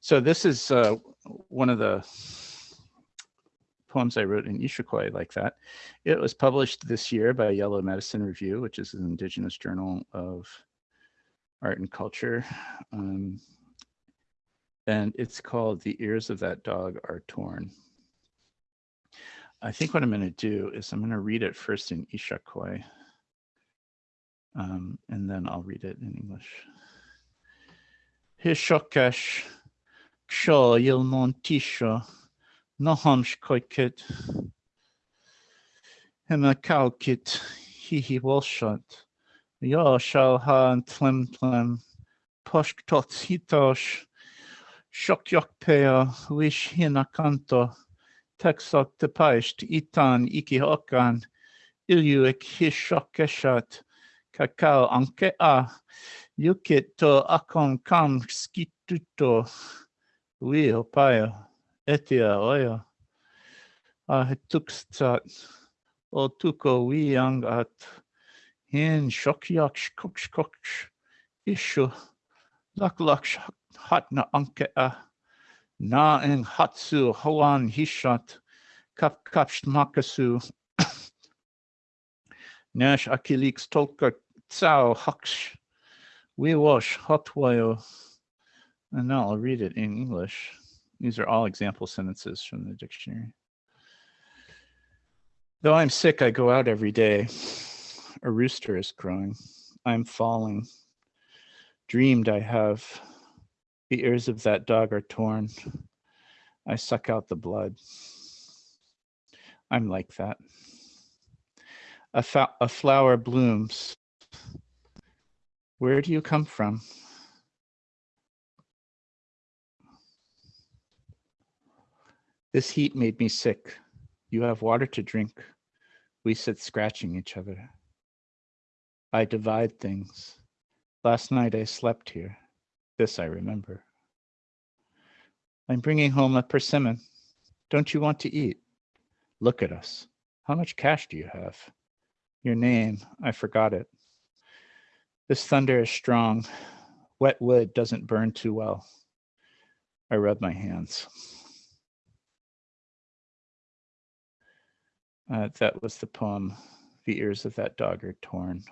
So this is uh, one of the poems I wrote in Ishikoi like that. It was published this year by Yellow Medicine Review, which is an indigenous journal of art and culture. Um, and it's called The Ears of That Dog Are Torn. I think what I'm going to do is I'm going to read it first in Ishakoi, um, and then I'll read it in English. Hishokesh, seo dhéal ná tí seo ná hams coicid hena calcid hihí bhilseid. Jo seo há an tlimtlim post tot hitáis seoceoch pe luis hina canto teachach de peist itán iki hoán iliú his seoce seat cacá an a. Dúcid tú acon cam sciútó. Wi opayo, etia oyo, a hetukstat, o tuko wi angat, hin shokyak shkok shkok ishu, lak lak hat na anke a, na en hatsu hoan hishat, kap kapst makasu, nash akilix tolka tsao haksh, we wash hot hotwayo. And now I'll read it in English. These are all example sentences from the dictionary. Though I'm sick, I go out every day. A rooster is crowing. I'm falling. Dreamed I have. The ears of that dog are torn. I suck out the blood. I'm like that. A, a flower blooms. Where do you come from? This heat made me sick. You have water to drink. We sit scratching each other. I divide things. Last night I slept here. This I remember. I'm bringing home a persimmon. Don't you want to eat? Look at us. How much cash do you have? Your name, I forgot it. This thunder is strong. Wet wood doesn't burn too well. I rub my hands. Uh, that was the poem, The Ears of That Dog Are Torn.